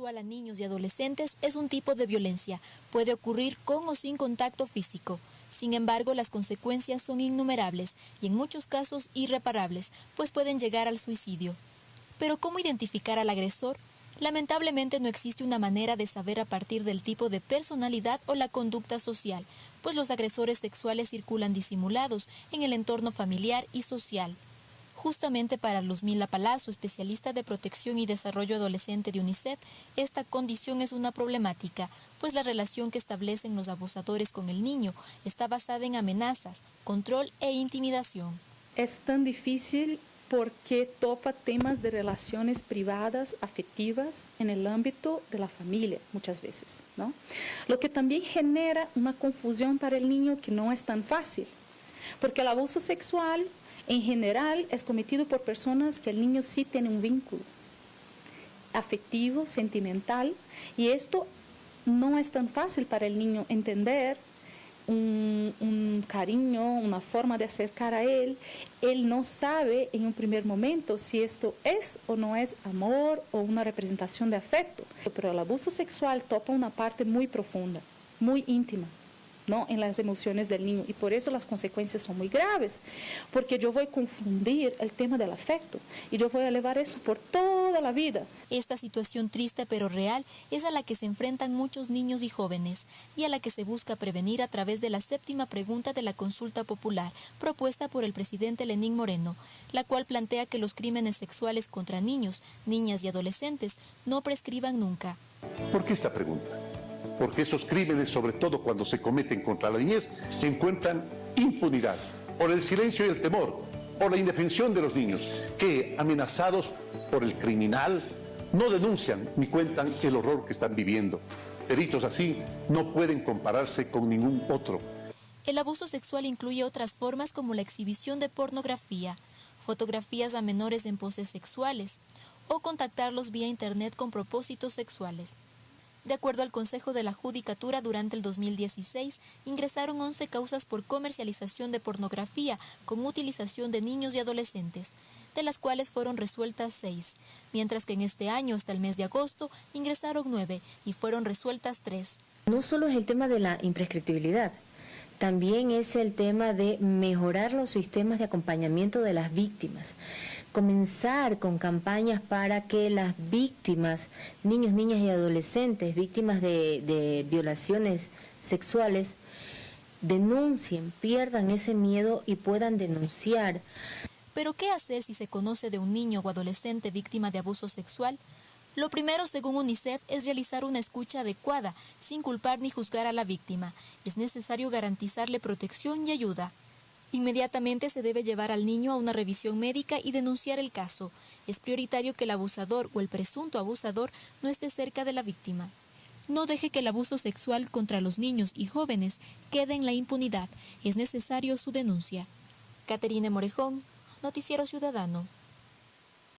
sexual a niños y adolescentes es un tipo de violencia. Puede ocurrir con o sin contacto físico. Sin embargo, las consecuencias son innumerables y en muchos casos irreparables, pues pueden llegar al suicidio. Pero ¿cómo identificar al agresor? Lamentablemente no existe una manera de saber a partir del tipo de personalidad o la conducta social, pues los agresores sexuales circulan disimulados en el entorno familiar y social. Justamente para Luzmila Palazzo, especialista de protección y desarrollo adolescente de UNICEF, esta condición es una problemática, pues la relación que establecen los abusadores con el niño está basada en amenazas, control e intimidación. Es tan difícil porque topa temas de relaciones privadas, afectivas, en el ámbito de la familia muchas veces, ¿no? Lo que también genera una confusión para el niño que no es tan fácil, porque el abuso sexual en general es cometido por personas que el niño sí tiene un vínculo afectivo, sentimental, y esto no es tan fácil para el niño entender un, cariño, una forma de acercar a él, él no sabe en un primer momento si esto es o no es amor o una representación de afecto. Pero el abuso sexual topa una parte muy profunda, muy íntima. ¿No? en las emociones del niño y por eso las consecuencias son muy graves, porque yo voy a confundir el tema del afecto y yo voy a elevar eso por toda la vida. Esta situación triste pero real es a la que se enfrentan muchos niños y jóvenes y a la que se busca prevenir a través de la séptima pregunta de la consulta popular propuesta por el presidente Lenín Moreno, la cual plantea que los crímenes sexuales contra niños, niñas y adolescentes no prescriban nunca. ¿Por qué esta pregunta? Porque esos crímenes, sobre todo cuando se cometen contra la niñez, encuentran impunidad por el silencio y el temor, por la indefensión de los niños, que amenazados por el criminal no denuncian ni cuentan el horror que están viviendo. Delitos así no pueden compararse con ningún otro. El abuso sexual incluye otras formas como la exhibición de pornografía, fotografías a menores en poses sexuales o contactarlos vía internet con propósitos sexuales. De acuerdo al Consejo de la Judicatura, durante el 2016 ingresaron 11 causas por comercialización de pornografía con utilización de niños y adolescentes, de las cuales fueron resueltas 6, mientras que en este año, hasta el mes de agosto, ingresaron 9 y fueron resueltas 3. No solo es el tema de la imprescriptibilidad, también es el tema de mejorar los sistemas de acompañamiento de las víctimas. Comenzar con campañas para que las víctimas, niños, niñas y adolescentes, víctimas de, violaciones sexuales, denuncien, pierdan ese miedo y puedan denunciar. Pero ¿qué hacer si se conoce de un niño o adolescente víctima de abuso sexual? Lo primero, según UNICEF, es realizar una escucha adecuada, sin culpar ni juzgar a la víctima. Es necesario garantizarle protección y ayuda. Inmediatamente se debe llevar al niño a una revisión médica y denunciar el caso. Es prioritario que el abusador o el presunto abusador no esté cerca de la víctima. No deje que el abuso sexual contra los niños y jóvenes quede en la impunidad. Es necesario su denuncia. Caterine Morejón, Noticiero Ciudadano.